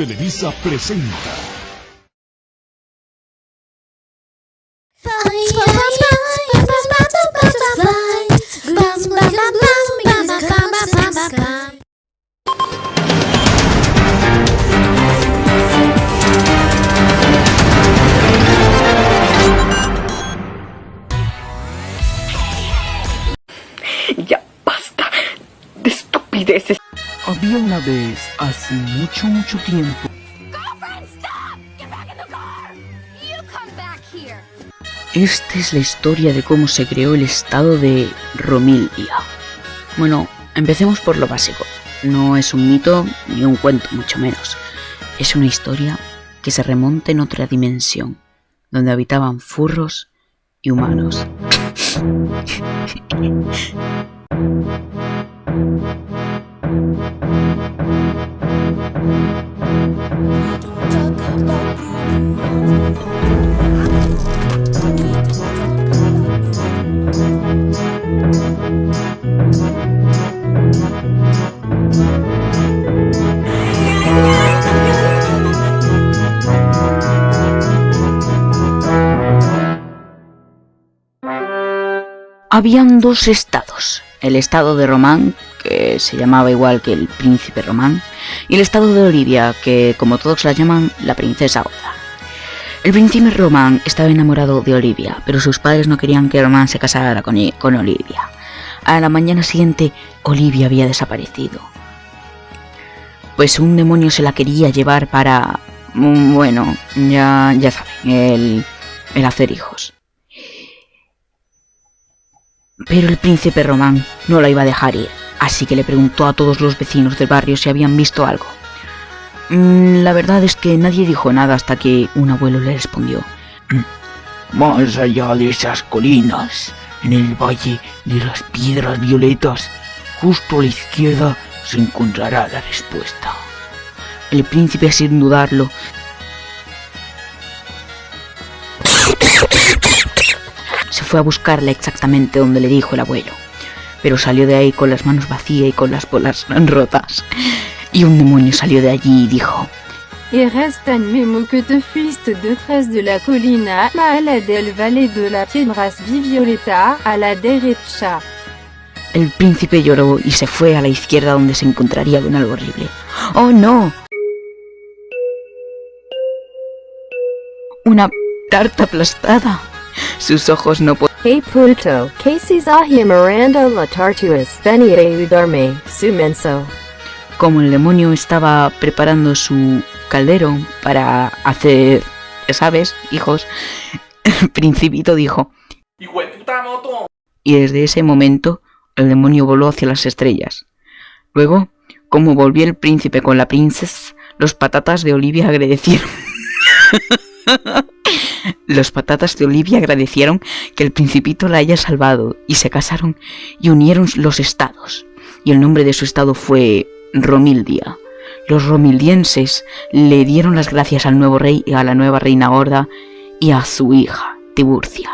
Televisa presenta. Ya basta de estupideces. Había una vez, hace mucho, mucho tiempo! Esta es la historia de cómo se creó el estado de Romildia. Bueno, empecemos por lo básico. No es un mito ni un cuento, mucho menos. Es una historia que se remonta en otra dimensión, donde habitaban furros y humanos. Habían dos estados, el estado de Román, que se llamaba igual que el príncipe Román, y el estado de Olivia, que como todos la llaman, la princesa Olga. El príncipe Román estaba enamorado de Olivia, pero sus padres no querían que Román se casara con, con Olivia. A la mañana siguiente, Olivia había desaparecido. Pues un demonio se la quería llevar para... mm, Bueno, ya, ya saben, el, el hacer hijos. Pero el príncipe Román no la iba a dejar ir, así que le preguntó a todos los vecinos del barrio si habían visto algo. Mm, La verdad es que nadie dijo nada hasta que un abuelo le respondió. más allá de esas colinas, en el valle de las piedras violetas, justo a la izquierda se encontrará la respuesta. El príncipe, sin dudarlo, fue a buscarla exactamente donde le dijo el abuelo. Pero salió de ahí con las manos vacías y con las bolas rotas. Y un demonio salió de allí y dijo, reste que te fuiste de la colina, la del valle de la piedras violeta, a la derecha. El príncipe lloró y se fue a la izquierda donde se encontraría con algo horrible. ¡Oh no! Una tarta aplastada. Sus ojos no podían Hey Pluto, Casey's ahia Miranda la Tartuas, venire udarme, su menso. como el demonio estaba preparando su caldero para hacer, ya sabes, hijos, el principito dijo, y desde ese momento el demonio voló hacia las estrellas. Luego, como volvió el príncipe con la princesa, los patatas de Olivia agradecieron. Los patatas de Olivia agradecieron que el principito la haya salvado y se casaron y unieron los estados. Y el nombre de su estado fue Romildia. Los romildienses le dieron las gracias al nuevo rey y a la nueva reina gorda y a su hija, Tiburcia.